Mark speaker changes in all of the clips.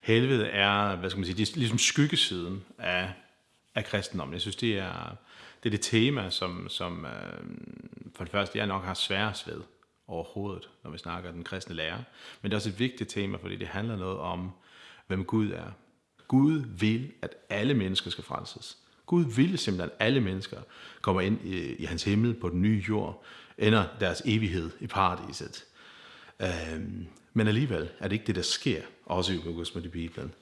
Speaker 1: Helvede er, hvad skal man sige, det er ligesom skyggesiden af, af kristendommen. Jeg synes, det er det, er det tema, som, som øh, for det første jeg nok har sværest ved overhovedet, når vi snakker den kristne lærer. Men det er også et vigtigt tema, fordi det handler noget om, hvem Gud er. Gud vil, at alle mennesker skal frelses. Gud vil simpelthen, at alle mennesker kommer ind i, i hans himmel på den nye jord, ender deres evighed i paradiset. Øh, men alligevel er det ikke det, der sker, også i August i Bibelen.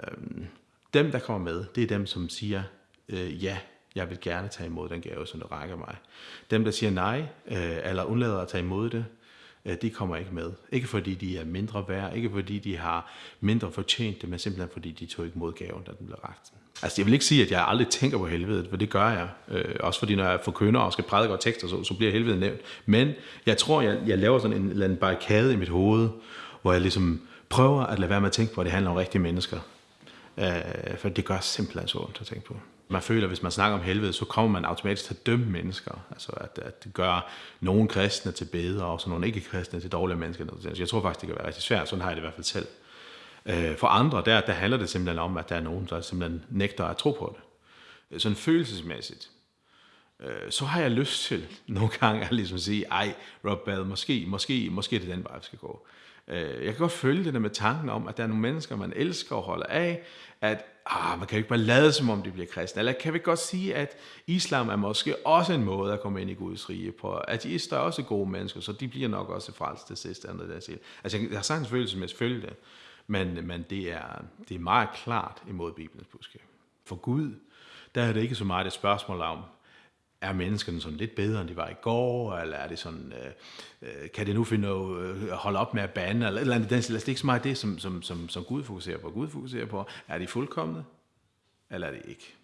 Speaker 1: Øhm, dem, der kommer med, det er dem, som siger, øh, ja, jeg vil gerne tage imod den gave, som det rækker mig. Dem, der siger nej, øh, eller undlader at tage imod det, øh, de kommer ikke med. Ikke fordi de er mindre værd, ikke fordi de har mindre fortjent det, men simpelthen fordi de tog ikke mod gaven, da den blev ragt. Altså jeg vil ikke sige, at jeg aldrig tænker på helvede, for det gør jeg. Øh, også fordi når jeg forkynder og skal prædike og tekster, så, så bliver helvede nævnt. Men jeg tror, jeg, jeg laver sådan en eller anden barrikade i mit hoved, hvor jeg ligesom prøver at lade være med at tænke på, at det handler om rigtige mennesker. Øh, for det gør simpelthen så ondt at tænke på. Man føler, at hvis man snakker om helvede, så kommer man automatisk til at dømme mennesker. Altså at, at det gør nogle kristne til bedre, og så nogle ikke-kristne til dårlige mennesker. Altså, jeg tror faktisk, det kan være rigtig svært. Sådan har jeg det i hvert fald selv. Øh, for andre, der, der handler det simpelthen om, at der er nogen, der simpelthen nægter at tro på det. Sådan følelsesmæssigt. Øh, så har jeg lyst til nogle gange at ligesom sige, ej, Rob Bell, måske, måske, måske det er den vej, vi skal gå. Øh, jeg kan godt følge det der med tanken om, at der er nogle mennesker, man elsker og holder af, at ah, man kan jo ikke bare lade som om de bliver kristne. Eller kan vi godt sige, at islam er måske også en måde at komme ind i Guds rige på. Ateister er også gode mennesker, så de bliver nok også frelst til sidst. Andet der siger. Altså, jeg har sagtens følelse med at følge det, men, men det, er, det er meget klart imod Bibelens budskab. For Gud, der er det ikke så meget et spørgsmål om, er menneskene sådan lidt bedre, end de var i går, eller er det sådan, øh, øh kan det nu finde at øh, holde op med at bande, eller, eller andet den altså, Det er ikke så meget det, som, som, som, som Gud fokuserer på. Gud fokuserer på, er de fuldkommende, eller er de ikke?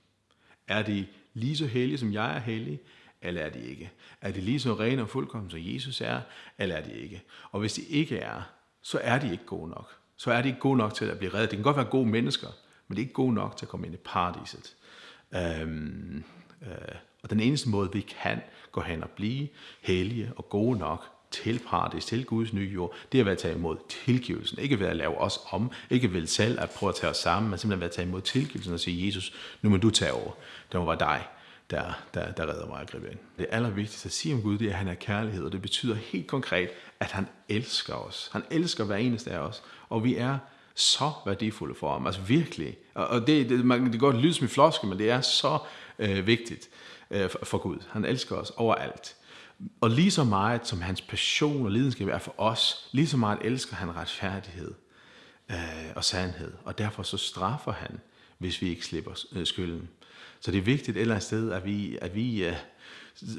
Speaker 1: Er de lige så hellige, som jeg er hellig, eller er de ikke? Er de lige så rene og fuldkommende, som Jesus er, eller er de ikke? Og hvis de ikke er, så er de ikke gode nok. Så er de ikke gode nok til at blive reddet. Det kan godt være gode mennesker, men det er ikke gode nok til at komme ind i paradiset. Øhm, øh, og den eneste måde, vi kan gå hen og blive hellige og gode nok til paradis, til Guds nye jord, det er ved at tage imod tilgivelsen. Ikke ved at lave os om, ikke ved selv at prøve at tage os sammen, men simpelthen ved at tage imod tilgivelsen og sige, Jesus, nu må du tage over. Det må være dig, der, der, der redder mig at gribe ind. Det allervigtigste at sige om Gud, det er, at han er kærlighed, og det betyder helt konkret, at han elsker os. Han elsker hver eneste af os, og vi er så værdifulde for ham. Altså virkelig. Og det, det, man, det kan godt lyde som en floske, men det er så øh, vigtigt øh, for Gud. Han elsker os overalt. Og lige så meget som hans passion og lidenskab er for os, lige så meget elsker han retfærdighed øh, og sandhed. Og derfor så straffer han, hvis vi ikke slipper øh, skylden. Så det er vigtigt et eller andet sted, at vi, at vi øh,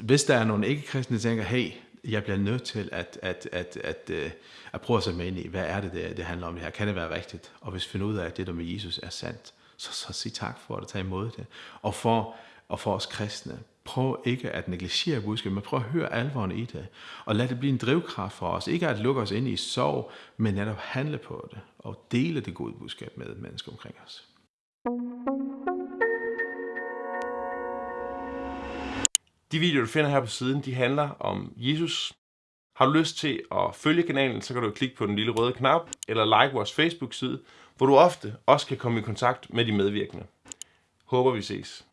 Speaker 1: hvis der er nogle ikke-kristne, der tænker, hey, jeg bliver nødt til at, at, at, at, at, at prøve at sætte mig ind i, hvad er det, det, det handler om det her? Kan det være rigtigt? Og hvis vi finder ud af, at det der med Jesus er sandt, så, så sig tak for at tage imod det. Og for, og for os kristne, prøv ikke at negligere budskabet, men prøv at høre alvoren i det. Og lad det blive en drivkraft for os. Ikke at lukke os ind i sorg, men netop handle på det. Og dele det gode budskab med mennesker omkring os.
Speaker 2: De videoer, du finder her på siden, de handler om Jesus. Har du lyst til at følge kanalen, så kan du klikke på den lille røde knap, eller like vores Facebook-side, hvor du ofte også kan komme i kontakt med de medvirkende. Håber vi ses.